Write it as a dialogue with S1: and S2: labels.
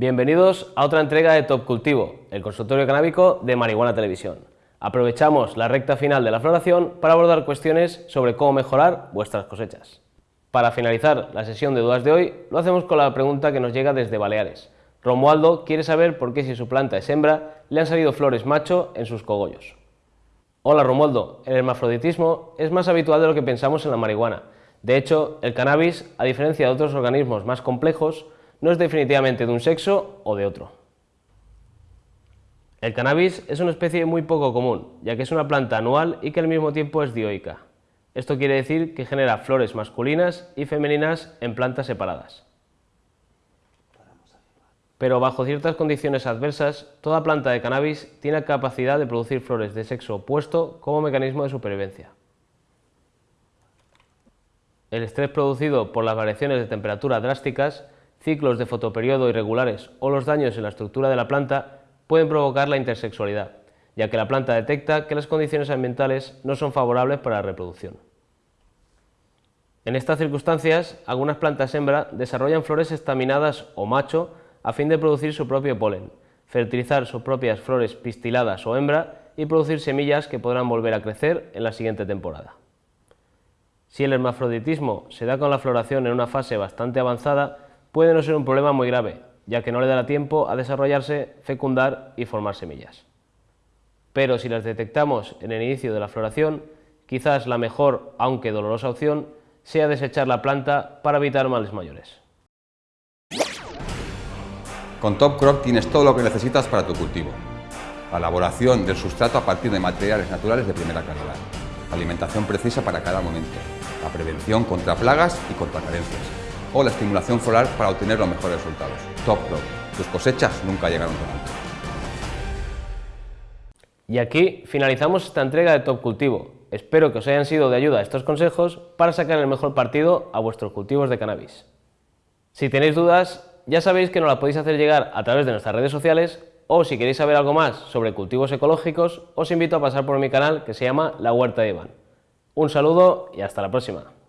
S1: Bienvenidos a otra entrega de Top Cultivo, el consultorio canábico de Marihuana Televisión. Aprovechamos la recta final de la floración para abordar cuestiones sobre cómo mejorar vuestras cosechas. Para finalizar la sesión de dudas de hoy, lo hacemos con la pregunta que nos llega desde Baleares. Romualdo quiere saber por qué si su planta es hembra, le han salido flores macho en sus cogollos. Hola Romualdo, el hermafroditismo es más habitual de lo que pensamos en la marihuana. De hecho, el cannabis, a diferencia de otros organismos más complejos, no es definitivamente de un sexo o de otro. El cannabis es una especie muy poco común, ya que es una planta anual y que al mismo tiempo es dioica. Esto quiere decir que genera flores masculinas y femeninas en plantas separadas. Pero bajo ciertas condiciones adversas, toda planta de cannabis tiene capacidad de producir flores de sexo opuesto como mecanismo de supervivencia. El estrés producido por las variaciones de temperatura drásticas ciclos de fotoperiodo irregulares o los daños en la estructura de la planta pueden provocar la intersexualidad, ya que la planta detecta que las condiciones ambientales no son favorables para la reproducción. En estas circunstancias, algunas plantas hembra desarrollan flores estaminadas o macho a fin de producir su propio polen, fertilizar sus propias flores pistiladas o hembra y producir semillas que podrán volver a crecer en la siguiente temporada. Si el hermafroditismo se da con la floración en una fase bastante avanzada, puede no ser un problema muy grave, ya que no le dará tiempo a desarrollarse, fecundar y formar semillas. Pero si las detectamos en el inicio de la floración, quizás la mejor, aunque dolorosa opción, sea desechar la planta para evitar males mayores.
S2: Con Top Crop tienes todo lo que necesitas para tu cultivo. La elaboración del sustrato a partir de materiales naturales de primera calidad. Alimentación precisa para cada momento. La prevención contra plagas y contra carencias o la estimulación floral para obtener los mejores resultados. Top. Tus cosechas nunca llegaron tan alto.
S1: Y aquí finalizamos esta entrega de Top Cultivo. Espero que os hayan sido de ayuda estos consejos para sacar el mejor partido a vuestros cultivos de cannabis. Si tenéis dudas, ya sabéis que nos las podéis hacer llegar a través de nuestras redes sociales o si queréis saber algo más sobre cultivos ecológicos, os invito a pasar por mi canal que se llama La Huerta de Iván. Un saludo y hasta la próxima.